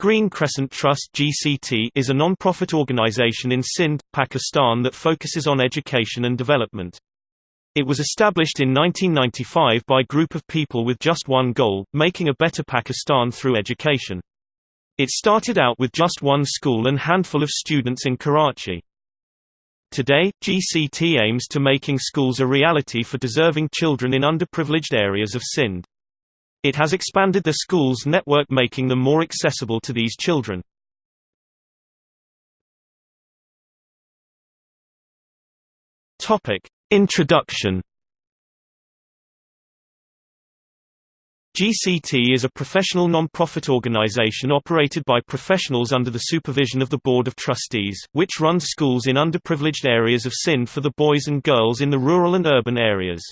Green Crescent Trust (GCT) is a non-profit organization in Sindh, Pakistan that focuses on education and development. It was established in 1995 by a group of people with just one goal, making a better Pakistan through education. It started out with just one school and handful of students in Karachi. Today, GCT aims to making schools a reality for deserving children in underprivileged areas of Sindh. It has expanded the schools network making them more accessible to these children. Introduction GCT is a professional non-profit organization operated by professionals under the supervision of the Board of Trustees, which runs schools in underprivileged areas of Sindh for the boys and girls in the rural and urban areas.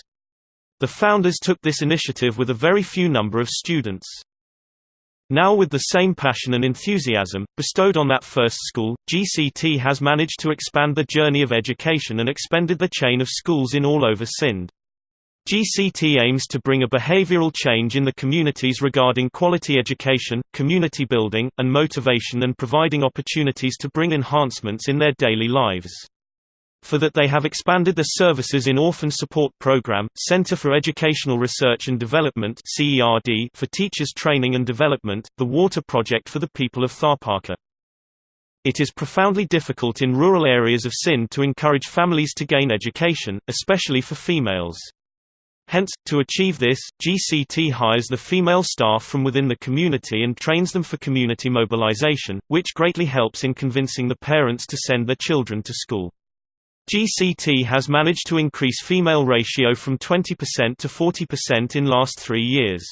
The founders took this initiative with a very few number of students. Now with the same passion and enthusiasm, bestowed on that first school, GCT has managed to expand the journey of education and expanded the chain of schools in all over Sindh. GCT aims to bring a behavioral change in the communities regarding quality education, community building, and motivation and providing opportunities to bring enhancements in their daily lives. For that they have expanded the services in Orphan Support Program, Center for Educational Research and Development for Teachers Training and Development, the Water Project for the people of Tharparkar. It is profoundly difficult in rural areas of Sindh to encourage families to gain education, especially for females. Hence, to achieve this, GCT hires the female staff from within the community and trains them for community mobilization, which greatly helps in convincing the parents to send their children to school. GCT has managed to increase female ratio from 20% to 40% in last three years.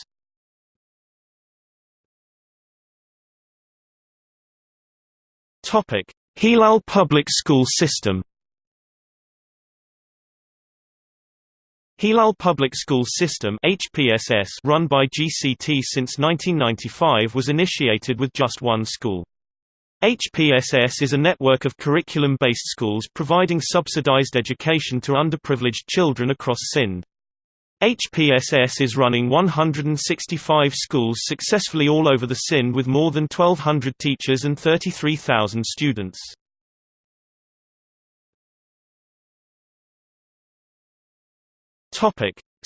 Hilal Public School System Hilal Public School System HPSS run by GCT since 1995 was initiated with just one school. HPSS is a network of curriculum-based schools providing subsidized education to underprivileged children across Sindh. HPSS is running 165 schools successfully all over the Sindh with more than 1,200 teachers and 33,000 students.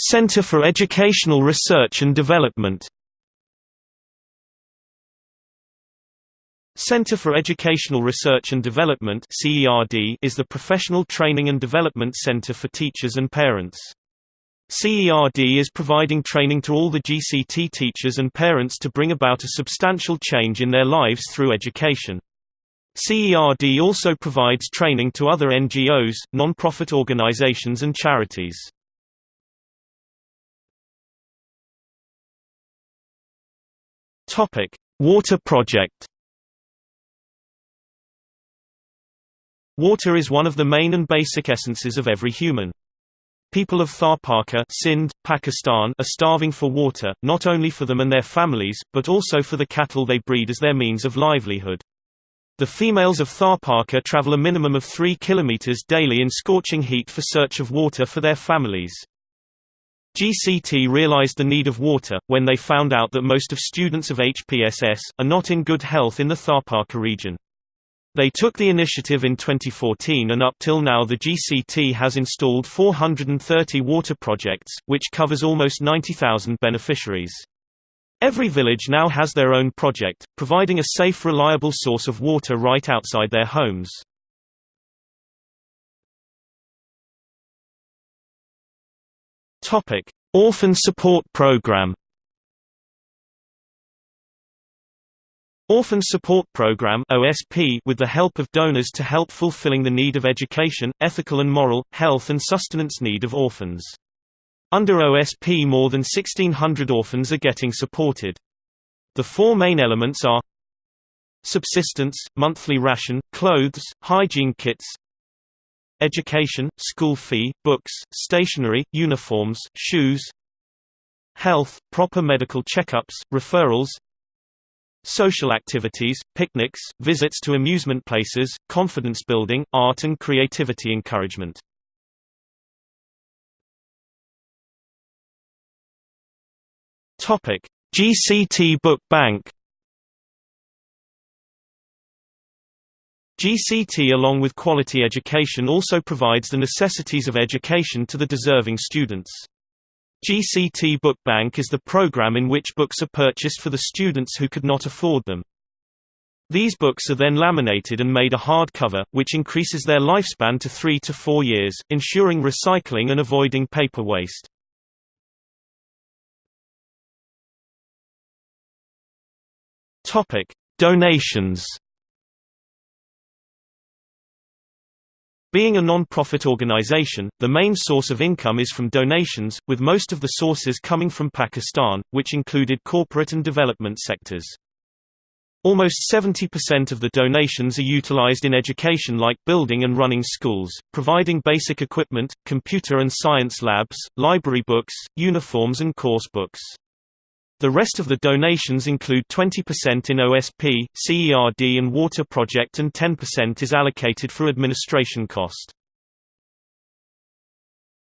Center for Educational Research and Development Center for Educational Research and Development is the professional training and development center for teachers and parents. CERD is providing training to all the GCT teachers and parents to bring about a substantial change in their lives through education. CERD also provides training to other NGOs, non-profit organizations and charities. Water project Water is one of the main and basic essences of every human. People of Tharparkar Sindh, Pakistan are starving for water, not only for them and their families, but also for the cattle they breed as their means of livelihood. The females of Tharparkar travel a minimum of 3 kilometers daily in scorching heat for search of water for their families. GCT realized the need of water, when they found out that most of students of HPSS, are not in good health in the Tharparkar region. They took the initiative in 2014 and up till now the GCT has installed 430 water projects, which covers almost 90,000 beneficiaries. Every village now has their own project, providing a safe reliable source of water right outside their homes. Orphan Support Program Orphan Support Program OSP with the help of donors to help fulfilling the need of education, ethical and moral, health and sustenance need of orphans. Under OSP more than 1600 orphans are getting supported. The four main elements are Subsistence, monthly ration, clothes, hygiene kits Education, school fee, books, stationery, uniforms, shoes Health, proper medical checkups, referrals Social activities, picnics, visits to amusement places, confidence building, art and creativity encouragement. Topic: GCT Book Bank GCT along with quality education also provides the necessities of education to the deserving students. GCT Book Bank is the program in which books are purchased for the students who could not afford them. These books are then laminated and made a hardcover, which increases their lifespan to three to four years, ensuring recycling and avoiding paper waste. Donations Being a non-profit organization, the main source of income is from donations, with most of the sources coming from Pakistan, which included corporate and development sectors. Almost 70% of the donations are utilized in education like building and running schools, providing basic equipment, computer and science labs, library books, uniforms and course books. The rest of the donations include 20% in OSP, CERD and water project and 10% is allocated for administration cost.